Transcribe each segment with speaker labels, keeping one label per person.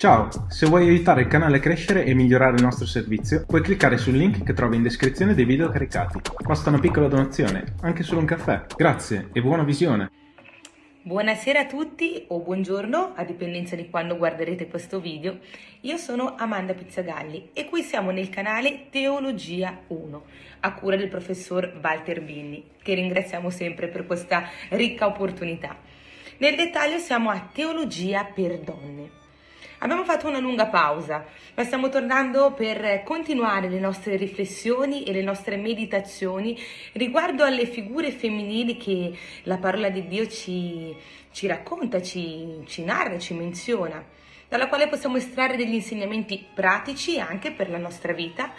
Speaker 1: Ciao, se vuoi aiutare il canale a crescere e migliorare il nostro servizio, puoi cliccare sul link che trovi in descrizione dei video caricati. Basta una piccola donazione, anche solo un caffè. Grazie e buona visione!
Speaker 2: Buonasera a tutti o buongiorno, a dipendenza di quando guarderete questo video. Io sono Amanda Pizzagalli e qui siamo nel canale Teologia 1, a cura del professor Walter Binni, che ringraziamo sempre per questa ricca opportunità. Nel dettaglio siamo a Teologia per donne. Abbiamo fatto una lunga pausa, ma stiamo tornando per continuare le nostre riflessioni e le nostre meditazioni riguardo alle figure femminili che la parola di Dio ci, ci racconta, ci, ci narra, ci menziona, dalla quale possiamo estrarre degli insegnamenti pratici anche per la nostra vita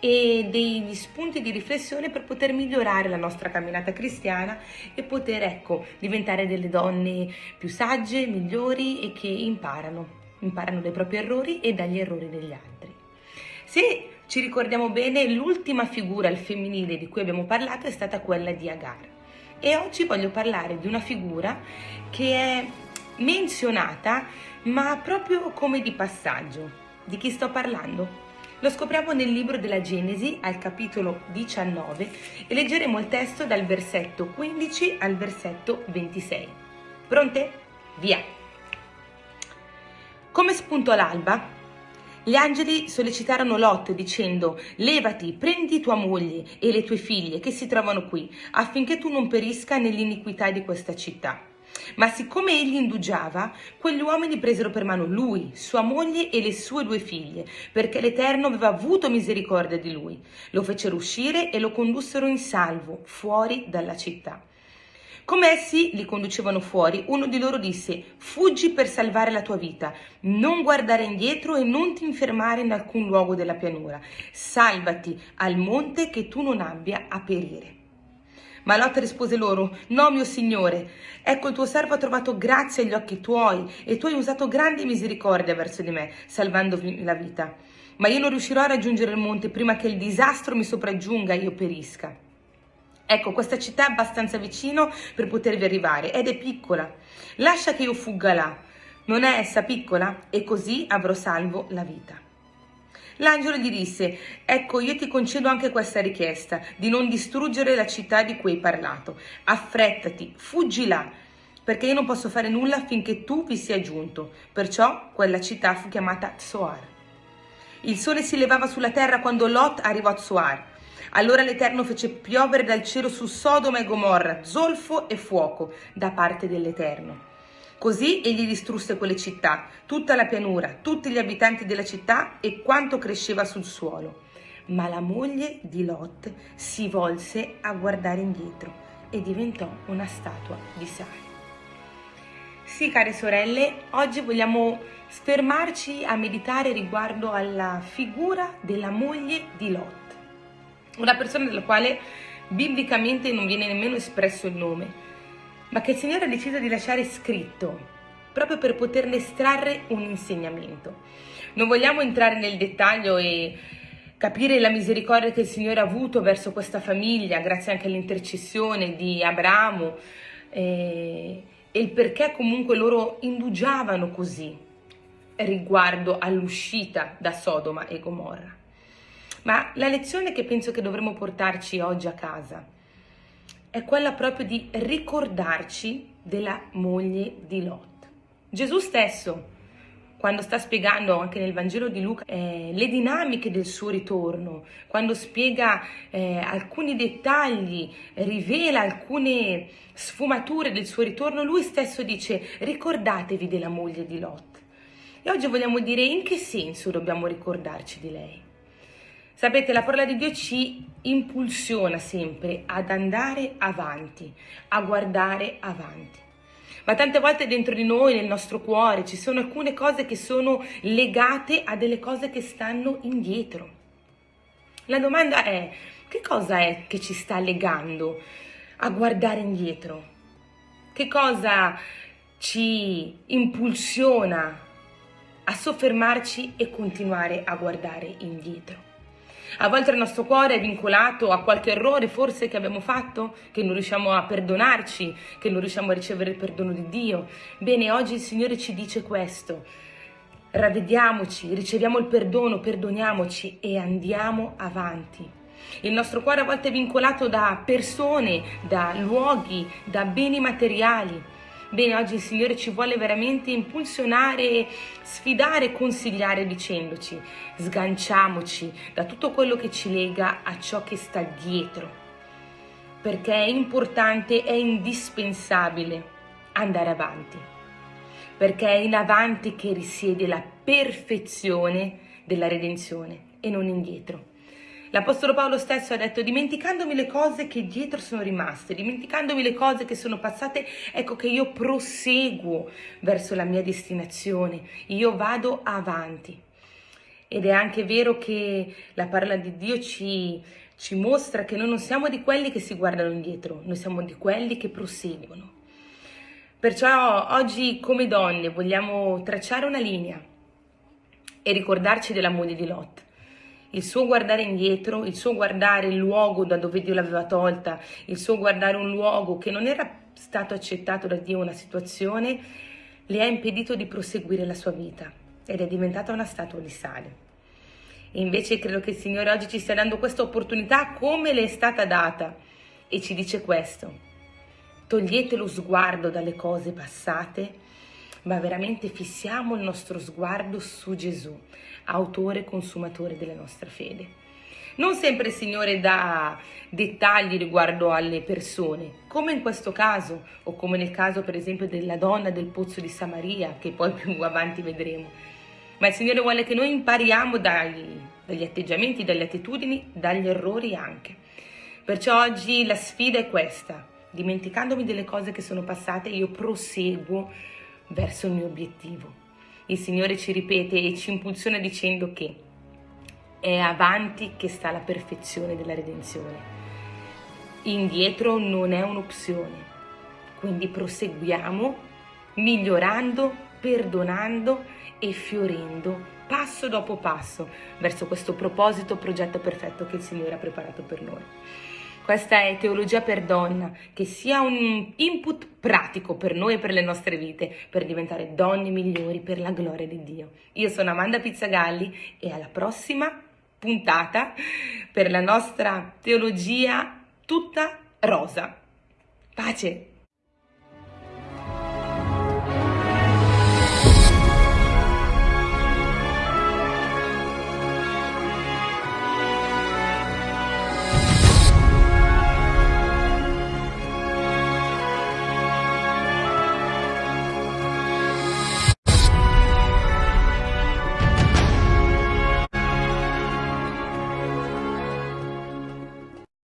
Speaker 2: e degli spunti di riflessione per poter migliorare la nostra camminata cristiana e poter ecco diventare delle donne più sagge, migliori e che imparano imparano dai propri errori e dagli errori degli altri. Se ci ricordiamo bene, l'ultima figura al femminile di cui abbiamo parlato è stata quella di Agar. E oggi voglio parlare di una figura che è menzionata, ma proprio come di passaggio. Di chi sto parlando? Lo scopriamo nel libro della Genesi al capitolo 19 e leggeremo il testo dal versetto 15 al versetto 26. Pronte? Via! Come spuntò l'alba, gli angeli sollecitarono Lot dicendo levati, prendi tua moglie e le tue figlie che si trovano qui, affinché tu non perisca nell'iniquità di questa città. Ma siccome egli indugiava, quegli uomini presero per mano lui, sua moglie e le sue due figlie, perché l'Eterno aveva avuto misericordia di lui. Lo fecero uscire e lo condussero in salvo, fuori dalla città. Come essi li conducevano fuori, uno di loro disse, fuggi per salvare la tua vita, non guardare indietro e non ti infermare in alcun luogo della pianura, salvati al monte che tu non abbia a perire. Ma Lot rispose loro, no mio signore, ecco il tuo servo ha trovato grazia agli occhi tuoi e tu hai usato grande misericordia verso di me, salvandomi la vita. Ma io non riuscirò a raggiungere il monte prima che il disastro mi sopraggiunga e io perisca. Ecco, questa città è abbastanza vicino per potervi arrivare ed è piccola. Lascia che io fugga là. Non è essa piccola? E così avrò salvo la vita. L'angelo gli disse, ecco io ti concedo anche questa richiesta, di non distruggere la città di cui hai parlato. Affrettati, fuggi là, perché io non posso fare nulla affinché tu vi sia giunto. Perciò quella città fu chiamata Tsoar. Il sole si levava sulla terra quando Lot arrivò a Tsoar. Allora l'Eterno fece piovere dal cielo su Sodoma e Gomorra zolfo e fuoco da parte dell'Eterno. Così egli distrusse quelle città, tutta la pianura, tutti gli abitanti della città e quanto cresceva sul suolo. Ma la moglie di Lot si volse a guardare indietro e diventò una statua di sale. Sì, care sorelle, oggi vogliamo fermarci a meditare riguardo alla figura della moglie di Lot una persona della quale biblicamente non viene nemmeno espresso il nome, ma che il Signore ha deciso di lasciare scritto proprio per poterne estrarre un insegnamento. Non vogliamo entrare nel dettaglio e capire la misericordia che il Signore ha avuto verso questa famiglia, grazie anche all'intercessione di Abramo, eh, e il perché comunque loro indugiavano così riguardo all'uscita da Sodoma e Gomorra. Ma la lezione che penso che dovremmo portarci oggi a casa è quella proprio di ricordarci della moglie di Lot. Gesù stesso, quando sta spiegando anche nel Vangelo di Luca eh, le dinamiche del suo ritorno, quando spiega eh, alcuni dettagli, rivela alcune sfumature del suo ritorno, lui stesso dice ricordatevi della moglie di Lot. E oggi vogliamo dire in che senso dobbiamo ricordarci di lei. Sapete, la parola di Dio ci impulsiona sempre ad andare avanti, a guardare avanti. Ma tante volte dentro di noi, nel nostro cuore, ci sono alcune cose che sono legate a delle cose che stanno indietro. La domanda è, che cosa è che ci sta legando a guardare indietro? Che cosa ci impulsiona a soffermarci e continuare a guardare indietro? A volte il nostro cuore è vincolato a qualche errore forse che abbiamo fatto, che non riusciamo a perdonarci, che non riusciamo a ricevere il perdono di Dio. Bene, oggi il Signore ci dice questo. ravvediamoci, riceviamo il perdono, perdoniamoci e andiamo avanti. Il nostro cuore a volte è vincolato da persone, da luoghi, da beni materiali. Bene, oggi il Signore ci vuole veramente impulsionare, sfidare, consigliare dicendoci sganciamoci da tutto quello che ci lega a ciò che sta dietro, perché è importante, è indispensabile andare avanti, perché è in avanti che risiede la perfezione della redenzione e non indietro. L'Apostolo Paolo stesso ha detto, dimenticandomi le cose che dietro sono rimaste, dimenticandomi le cose che sono passate, ecco che io proseguo verso la mia destinazione, io vado avanti. Ed è anche vero che la parola di Dio ci, ci mostra che noi non siamo di quelli che si guardano indietro, noi siamo di quelli che proseguono. Perciò oggi come donne vogliamo tracciare una linea e ricordarci della moglie di Lot il suo guardare indietro, il suo guardare il luogo da dove Dio l'aveva tolta, il suo guardare un luogo che non era stato accettato da Dio, una situazione, le ha impedito di proseguire la sua vita ed è diventata una statua di sale. E invece credo che il Signore oggi ci stia dando questa opportunità come le è stata data e ci dice questo. Togliete lo sguardo dalle cose passate ma veramente fissiamo il nostro sguardo su Gesù, autore e consumatore della nostra fede. Non sempre il Signore dà dettagli riguardo alle persone, come in questo caso, o come nel caso per esempio della donna del pozzo di Samaria, che poi più avanti vedremo. Ma il Signore vuole che noi impariamo dai, dagli atteggiamenti, dalle attitudini, dagli errori anche. Perciò oggi la sfida è questa, dimenticandomi delle cose che sono passate, io proseguo verso il mio obiettivo. Il Signore ci ripete e ci impulsiona dicendo che è avanti che sta la perfezione della redenzione. Indietro non è un'opzione, quindi proseguiamo migliorando, perdonando e fiorendo passo dopo passo verso questo proposito, progetto perfetto che il Signore ha preparato per noi. Questa è Teologia per Donna, che sia un input pratico per noi e per le nostre vite, per diventare donne migliori per la gloria di Dio. Io sono Amanda Pizzagalli e alla prossima puntata per la nostra teologia tutta rosa. Pace!